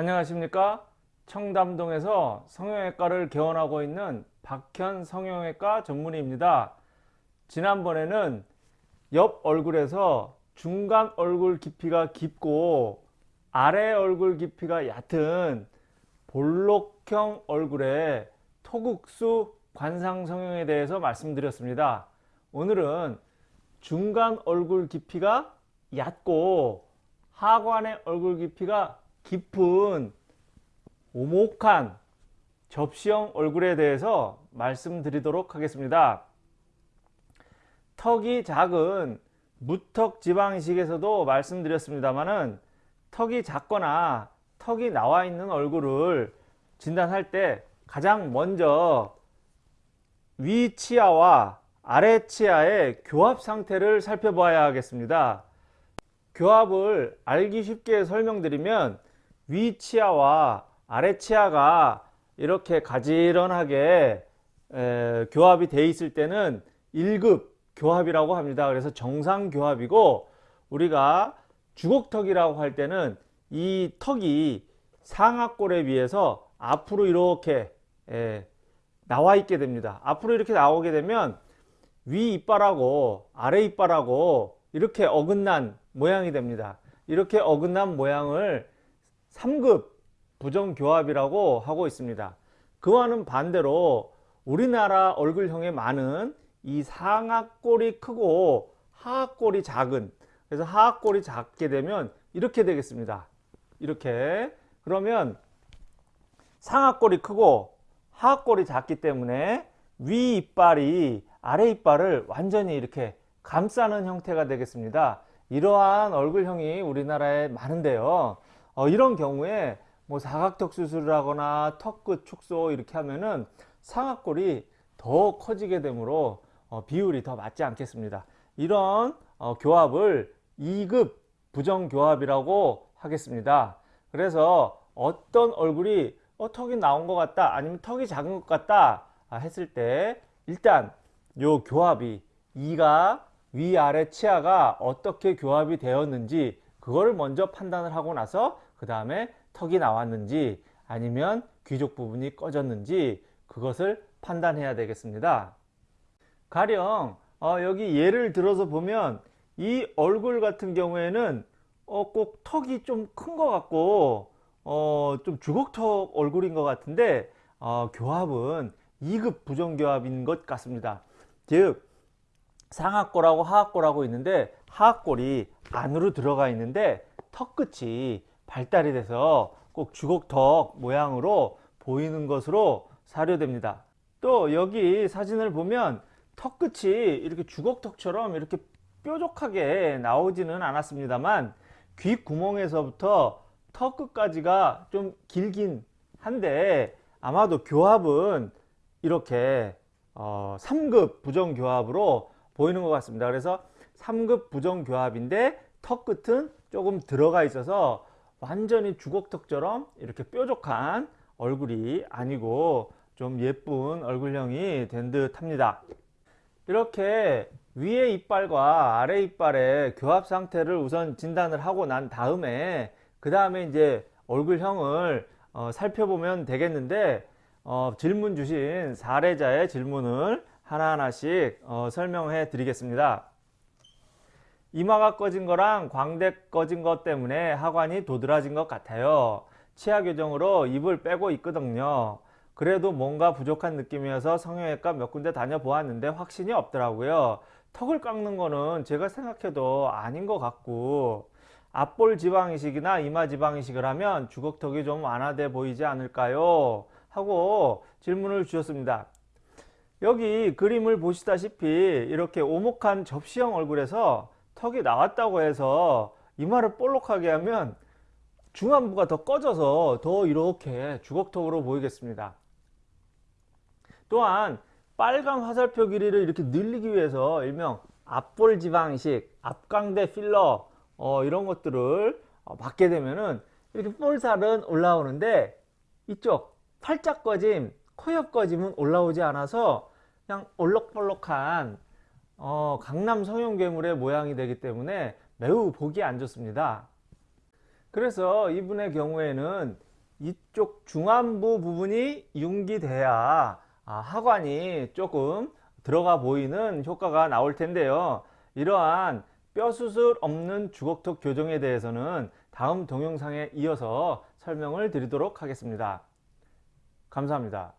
안녕하십니까? 청담동에서 성형외과를 개원하고 있는 박현 성형외과 전문의입니다. 지난번에는 옆 얼굴에서 중간 얼굴 깊이가 깊고 아래 얼굴 깊이가 얕은 볼록형 얼굴의 토국수 관상 성형에 대해서 말씀드렸습니다. 오늘은 중간 얼굴 깊이가 얕고 하관의 얼굴 깊이가 깊은 오목한 접시형 얼굴에 대해서 말씀드리도록 하겠습니다. 턱이 작은 무턱 지방이식에서도 말씀드렸습니다만은 턱이 작거나 턱이 나와 있는 얼굴을 진단할 때 가장 먼저 위 치아와 아래 치아의 교합 상태를 살펴봐야 하겠습니다. 교합을 알기 쉽게 설명드리면 위 치아와 아래 치아가 이렇게 가지런하게 에, 교합이 돼 있을 때는 1급 교합이라고 합니다. 그래서 정상 교합이고 우리가 주걱턱이라고 할 때는 이 턱이 상악골에 비해서 앞으로 이렇게 에, 나와 있게 됩니다. 앞으로 이렇게 나오게 되면 위 이빨하고 아래 이빨하고 이렇게 어긋난 모양이 됩니다. 이렇게 어긋난 모양을 3급 부정교합이라고 하고 있습니다. 그와는 반대로 우리나라 얼굴형에 많은 이 상악골이 크고 하악골이 작은 그래서 하악골이 작게 되면 이렇게 되겠습니다. 이렇게 그러면 상악골이 크고 하악골이 작기 때문에 위 이빨이 아래 이빨을 완전히 이렇게 감싸는 형태가 되겠습니다. 이러한 얼굴형이 우리나라에 많은데요. 어, 이런 경우에 뭐 사각턱 수술을 하거나 턱 끝 축소 이렇게 하면은 상악골이 더 커지게 되므로 어, 비율이 더 맞지 않겠습니다. 이런 어, 교합을 2급 부정교합이라고 하겠습니다. 그래서 어떤 얼굴이 어, 턱이 나온 것 같다 아니면 턱이 작은 것 같다 아, 했을 때 일단 요 교합이 이가 위아래 치아가 어떻게 교합이 되었는지 그거를 먼저 판단을 하고 나서 그 다음에 턱이 나왔는지 아니면 귀족 부분이 꺼졌는지 그것을 판단해야 되겠습니다. 가령 어, 여기 예를 들어서 보면 이 얼굴 같은 경우에는 어, 꼭 턱이 좀 큰 것 같고 어, 좀 주걱턱 얼굴인 것 같은데 어, 교합은 2급 부정교합인 것 같습니다. 즉 상악골하고 하악골하고 있는데 하악골이 안으로 들어가 있는데 턱끝이 발달이 돼서 꼭 주걱턱 모양으로 보이는 것으로 사료됩니다. 또 여기 사진을 보면 턱끝이 이렇게 주걱턱처럼 이렇게 뾰족하게 나오지는 않았습니다만 귓구멍에서부터 턱끝까지가 좀 길긴 한데 아마도 교합은 이렇게 어, 3급 부정교합으로 보이는 것 같습니다. 그래서 3급 부정교합인데 턱 끝은 조금 들어가 있어서 완전히 주걱턱처럼 이렇게 뾰족한 얼굴이 아니고 좀 예쁜 얼굴형이 된 듯 합니다. 이렇게 위에 이빨과 아래 이빨의 교합 상태를 우선 진단을 하고 난 다음에 그 다음에 이제 얼굴형을 어, 살펴보면 되겠는데 어, 질문 주신 사례자의 질문을 하나하나씩 어, 설명해 드리겠습니다. 이마가 꺼진 거랑 광대 꺼진 것 때문에 하관이 도드라진 것 같아요. 치아 교정으로 입을 빼고 있거든요. 그래도 뭔가 부족한 느낌이어서 성형외과 몇 군데 다녀보았는데 확신이 없더라고요. 턱을 깎는 거는 제가 생각해도 아닌 것 같고 앞볼 지방이식이나 이마 지방이식을 하면 주걱턱이 좀 완화돼 보이지 않을까요? 하고 질문을 주셨습니다. 여기 그림을 보시다시피 이렇게 오목한 접시형 얼굴에서 턱이 나왔다고 해서 이마를 볼록하게 하면 중안부가 더 꺼져서 더 이렇게 주걱턱으로 보이겠습니다. 또한 빨간 화살표 길이를 이렇게 늘리기 위해서 일명 앞볼 지방이식, 앞광대 필러 어, 이런 것들을 어, 받게 되면은 이렇게 볼살은 올라오는데 이쪽 팔짝 꺼짐, 코옆 꺼짐은 올라오지 않아서 그냥 올록볼록한 어, 강남 성형괴물의 모양이 되기 때문에 매우 보기 안 좋습니다. 그래서 이분의 경우에는 이쪽 중안부 부분이 융기돼야 아, 하관이 조금 들어가 보이는 효과가 나올 텐데요. 이러한 뼈 수술 없는 주걱턱 교정에 대해서는 다음 동영상에 이어서 설명을 드리도록 하겠습니다. 감사합니다.